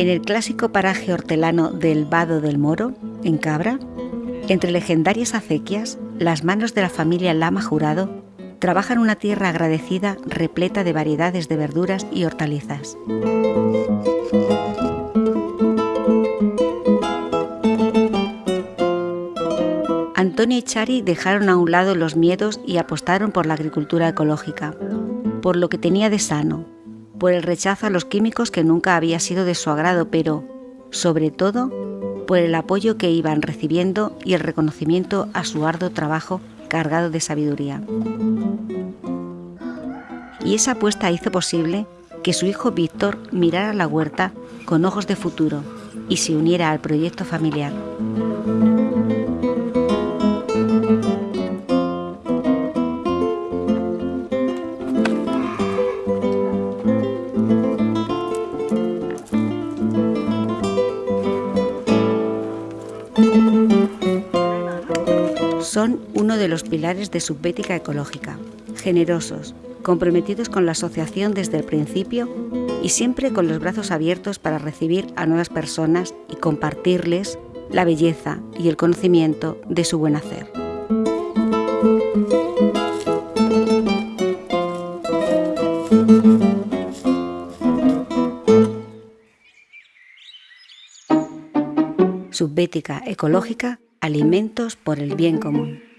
En el clásico paraje hortelano del Vado del Moro, en Cabra, entre legendarias acequias, las manos de la familia Lama Jurado trabajan una tierra agradecida repleta de variedades de verduras y hortalizas. Antonio y Chari dejaron a un lado los miedos y apostaron por la agricultura ecológica, por lo que tenía de sano, por el rechazo a los químicos que nunca había sido de su agrado, pero, sobre todo, por el apoyo que iban recibiendo y el reconocimiento a su arduo trabajo cargado de sabiduría. Y esa apuesta hizo posible que su hijo Víctor mirara la huerta con ojos de futuro y se uniera al proyecto familiar. Son uno de los pilares de Subbética Ecológica, generosos, comprometidos con la asociación desde el principio y siempre con los brazos abiertos para recibir a nuevas personas y compartirles la belleza y el conocimiento de su buen hacer. Subbética Ecológica, alimentos por el bien común.